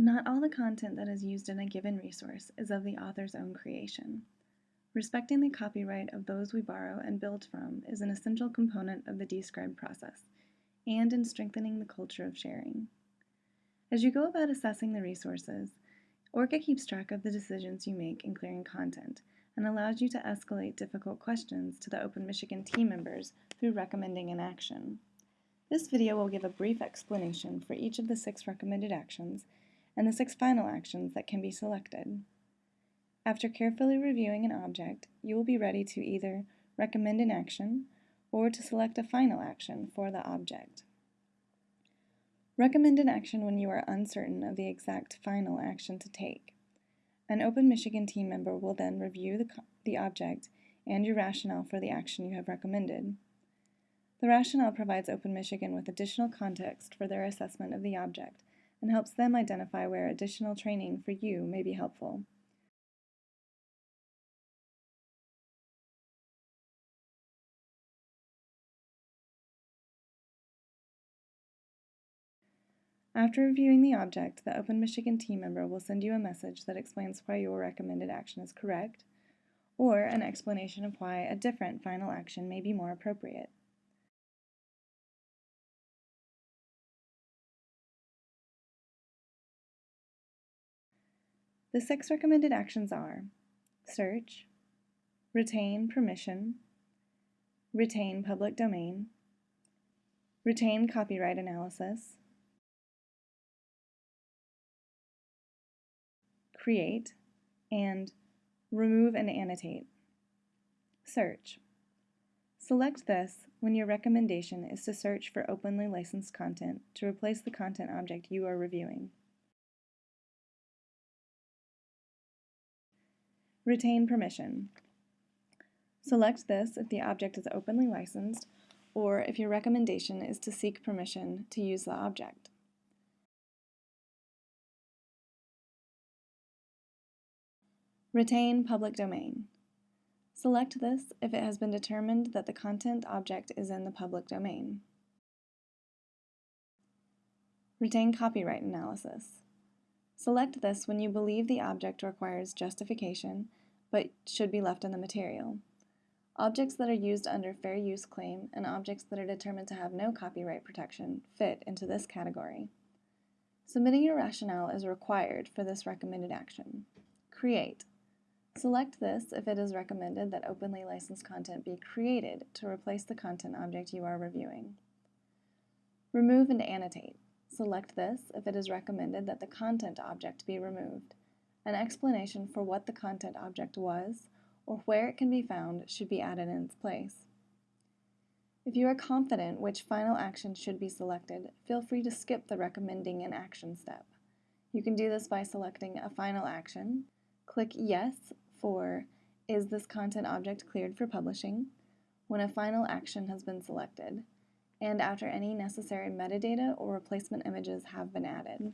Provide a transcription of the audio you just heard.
Not all the content that is used in a given resource is of the author's own creation. Respecting the copyright of those we borrow and build from is an essential component of the Describe process, and in strengthening the culture of sharing. As you go about assessing the resources, ORCA keeps track of the decisions you make in clearing content and allows you to escalate difficult questions to the Open Michigan team members through recommending an action. This video will give a brief explanation for each of the six recommended actions and the six final actions that can be selected. After carefully reviewing an object, you will be ready to either recommend an action or to select a final action for the object. Recommend an action when you are uncertain of the exact final action to take. An Open Michigan team member will then review the, the object and your rationale for the action you have recommended. The rationale provides Open Michigan with additional context for their assessment of the object and helps them identify where additional training for you may be helpful. After reviewing the object, the Open Michigan team member will send you a message that explains why your recommended action is correct, or an explanation of why a different final action may be more appropriate. The six recommended actions are search, retain permission, retain public domain, retain copyright analysis, create, and remove and annotate. Search. Select this when your recommendation is to search for openly licensed content to replace the content object you are reviewing. Retain permission. Select this if the object is openly licensed or if your recommendation is to seek permission to use the object. Retain public domain. Select this if it has been determined that the content object is in the public domain. Retain copyright analysis. Select this when you believe the object requires justification but should be left in the material. Objects that are used under fair use claim and objects that are determined to have no copyright protection fit into this category. Submitting your rationale is required for this recommended action. Create. Select this if it is recommended that openly licensed content be created to replace the content object you are reviewing. Remove and annotate. Select this if it is recommended that the content object be removed. An explanation for what the content object was or where it can be found should be added in its place. If you are confident which final action should be selected, feel free to skip the recommending an action step. You can do this by selecting a final action, click Yes for Is this content object cleared for publishing? when a final action has been selected, and after any necessary metadata or replacement images have been added.